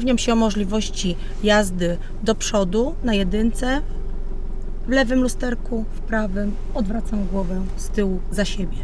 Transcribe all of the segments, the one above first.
Upewniam się o możliwości jazdy do przodu na jedynce, w lewym lusterku, w prawym. Odwracam głowę z tyłu za siebie.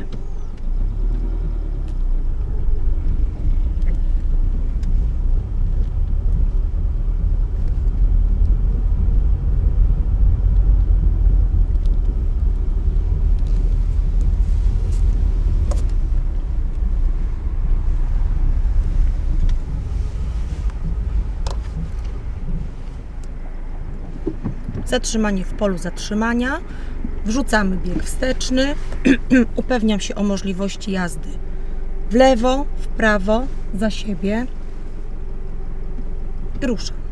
Zatrzymanie w polu zatrzymania. Wrzucamy bieg wsteczny. Upewniam się o możliwości jazdy w lewo, w prawo, za siebie. I ruszam.